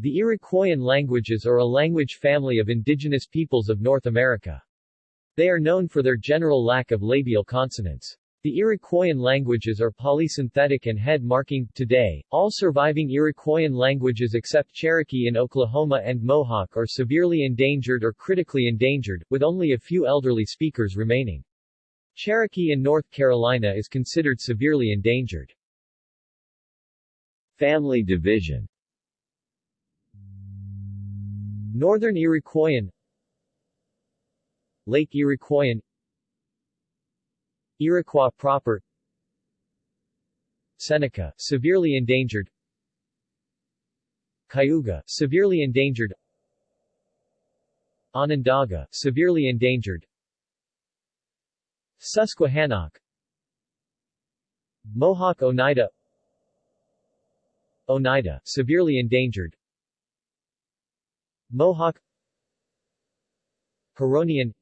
The Iroquoian languages are a language family of indigenous peoples of North America. They are known for their general lack of labial consonants. The Iroquoian languages are polysynthetic and head-marking. Today, all surviving Iroquoian languages except Cherokee in Oklahoma and Mohawk are severely endangered or critically endangered, with only a few elderly speakers remaining. Cherokee in North Carolina is considered severely endangered. Family division Northern Iroquoian Lake Iroquoian Iroquois proper Seneca, severely endangered Cayuga, severely endangered Onondaga, severely endangered Susquehannock Mohawk Oneida Oneida, severely endangered Mohawk Huronian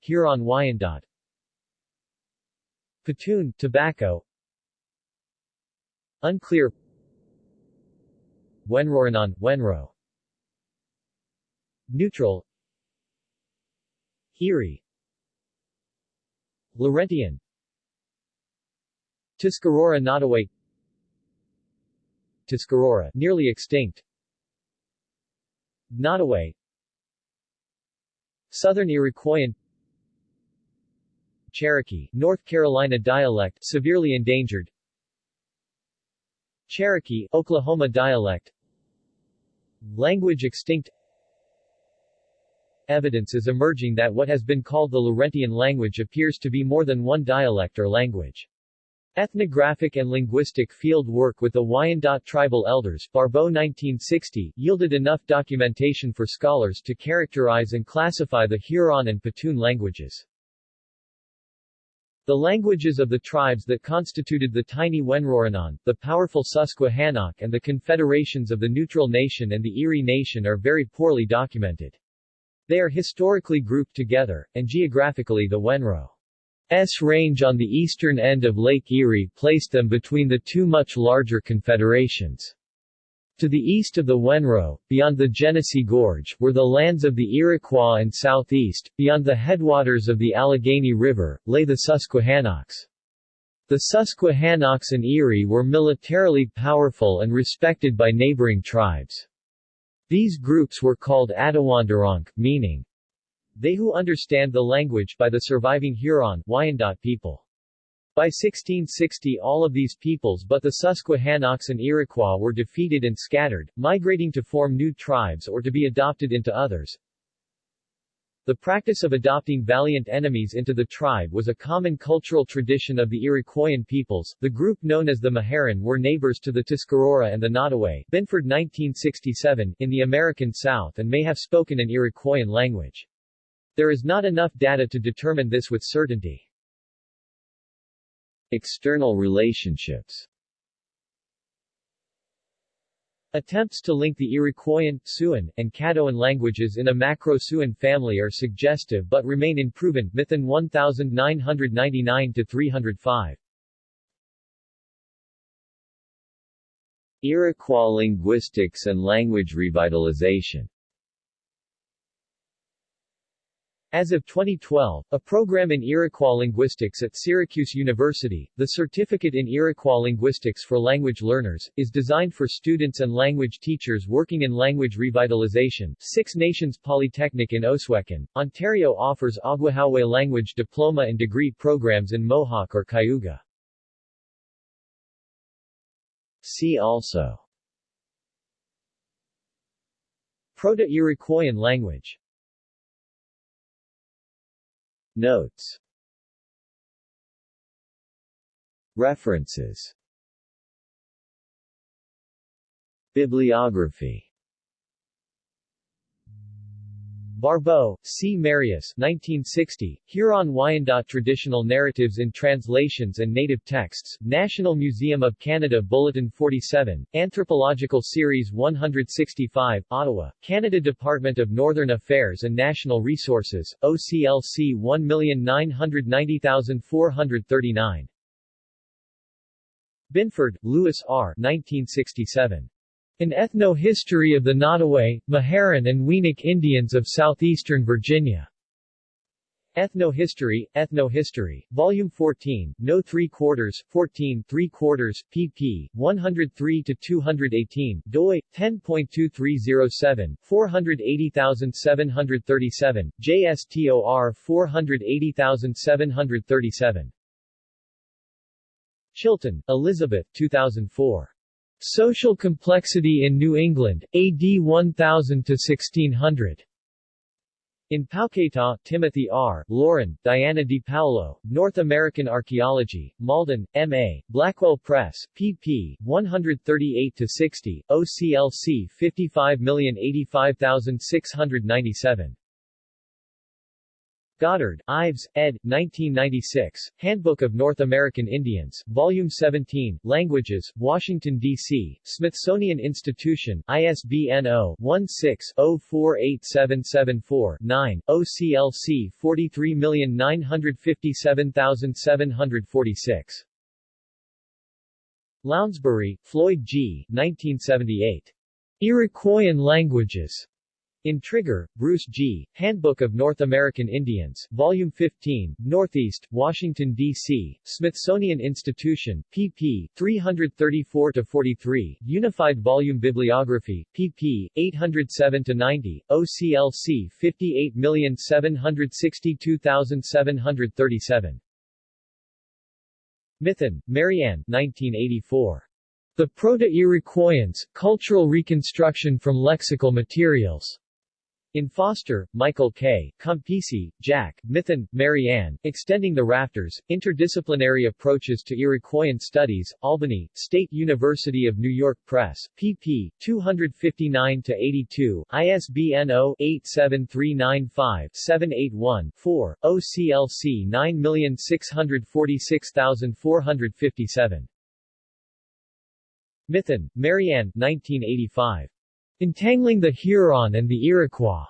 Huron Wyandot Petun, tobacco Unclear Wenrohronon, Wenro Neutral Erie Laurentian Tuscarora Nottoway Tuscarora, nearly extinct Nottoway Southern Iroquoian. Cherokee, North Carolina dialect, severely endangered. Cherokee, Oklahoma dialect. Language extinct. Evidence is emerging that what has been called the Laurentian language appears to be more than one dialect or language. Ethnographic and linguistic field work with the Wyandot tribal elders Barbeau 1960 yielded enough documentation for scholars to characterize and classify the Huron and Petun languages. The languages of the tribes that constituted the tiny Wenrohronon, the powerful Susquehannock and the confederations of the Neutral Nation and the Erie Nation are very poorly documented. They are historically grouped together, and geographically the Wenro S range on the eastern end of Lake Erie placed them between the two much larger confederations. To the east of the Wenro, beyond the Genesee Gorge, were the lands of the Iroquois and southeast, beyond the headwaters of the Allegheny River, lay the Susquehannocks. The Susquehannocks and Erie were militarily powerful and respected by neighboring tribes. These groups were called Atawandaronk, meaning they who understand the language by the surviving Huron Wyandot people. By 1660 all of these peoples but the Susquehannocks and Iroquois were defeated and scattered, migrating to form new tribes or to be adopted into others. The practice of adopting valiant enemies into the tribe was a common cultural tradition of the Iroquoian peoples. The group known as the Meherrin were neighbors to the Tuscarora and the Nottoway Binford 1967 in the American South and may have spoken an Iroquoian language. There is not enough data to determine this with certainty. External relationships Attempts to link the Iroquoian, Siouan, and Caddoan languages in a Macro-Siouan family are suggestive but remain unproven. Mithun 1999-305 Iroquois linguistics and language revitalization As of 2012, a program in Iroquois linguistics at Syracuse University, the Certificate in Iroquois Linguistics for Language Learners, is designed for students and language teachers working in language revitalization. Six Nations Polytechnic in Ohsweken, Ontario offers Ogwehoweh language diploma and degree programs in Mohawk or Cayuga. See also Proto-Iroquoian language Notes. References. Bibliography Barbeau, C. Marius 1960, Huron-Wyandot Traditional Narratives in Translations and Native Texts, National Museum of Canada Bulletin 47, Anthropological Series 165, Ottawa, Canada Department of Northern Affairs and National Resources, OCLC 1990439. Binford, Lewis R. 1967. An Ethno-History of the Nottoway, Meherrin and Weanock Indians of Southeastern Virginia. Ethno-History, Ethno-History, Volume 14, No 3 quarters, 14 3 quarters, pp. 103-218, doi, 10.2307, 480737, JSTOR 480737. Chilton, Elizabeth 2004. Social Complexity in New England, AD 1000-1600. In Pauketat, Timothy R., Loren, Diana DiPaolo, North American Archaeology, Malden, M.A., Blackwell Press, pp. 138-60, OCLC 55085697. Goddard, Ives, ed. 1996, Handbook of North American Indians, Volume 17, Languages, Washington, D.C., Smithsonian Institution, ISBN 0-16-048774-9, OCLC 43957746. Lounsbury, Floyd G. 1978. Iroquoian Languages. In Trigger, Bruce G., Handbook of North American Indians, Volume 15, Northeast, Washington, D.C., Smithsonian Institution, pp. 334-43, Unified Volume Bibliography, pp. 807-90, OCLC 58762737. Mithun, Marianne 1984. The Proto-Iroquoians, Cultural Reconstruction from Lexical Materials. In Foster, Michael K., Campisi, Jack, Mithun, Marianne, Extending the Rafters, Interdisciplinary Approaches to Iroquoian Studies, Albany, State University of New York Press, pp. 259-82, ISBN 0-87395-781-4, OCLC 9646457. Mithun, Marianne 1985. Entangling the Huron and the Iroquois.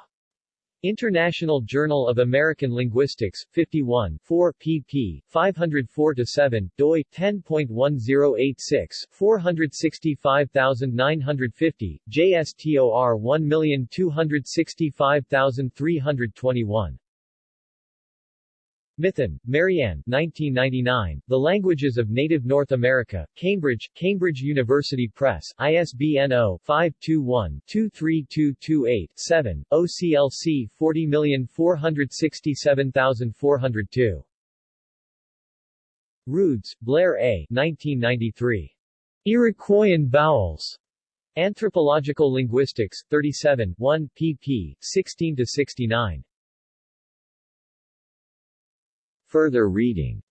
International Journal of American Linguistics, 51 4 pp. 504-7, doi, 10.1086, 465950, JSTOR 1265321. Mithun, Marianne 1999, The Languages of Native North America, Cambridge, Cambridge University Press, ISBN 0-521-23228-7, OCLC 40467402. Rudes, Blair A. 1993. Iroquoian Vowels. Anthropological Linguistics, 37 1, pp. 16-69. Further reading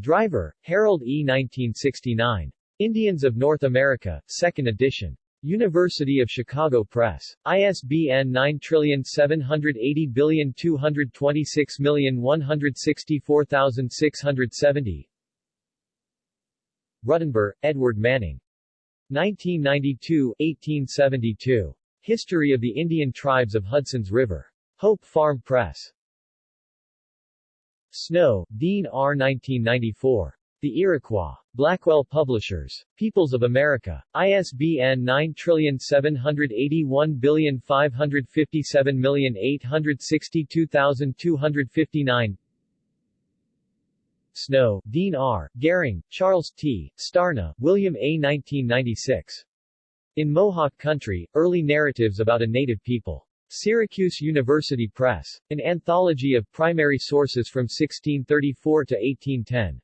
Driver, Harold E. 1969. Indians of North America, 2nd edition. University of Chicago Press. ISBN 9780226164670. Ruttenber, Edward Manning. 1992-1872. History of the Indian Tribes of Hudson's River. Hope Farm Press. Snow, Dean R. 1994. The Iroquois. Blackwell Publishers. Peoples of America. ISBN 9781557862259 Snow, Dean R., Gehring, Charles T., Starna, William A. 1996. In Mohawk Country, Early Narratives about a Native People. Syracuse University Press. An anthology of primary sources from 1634 to 1810.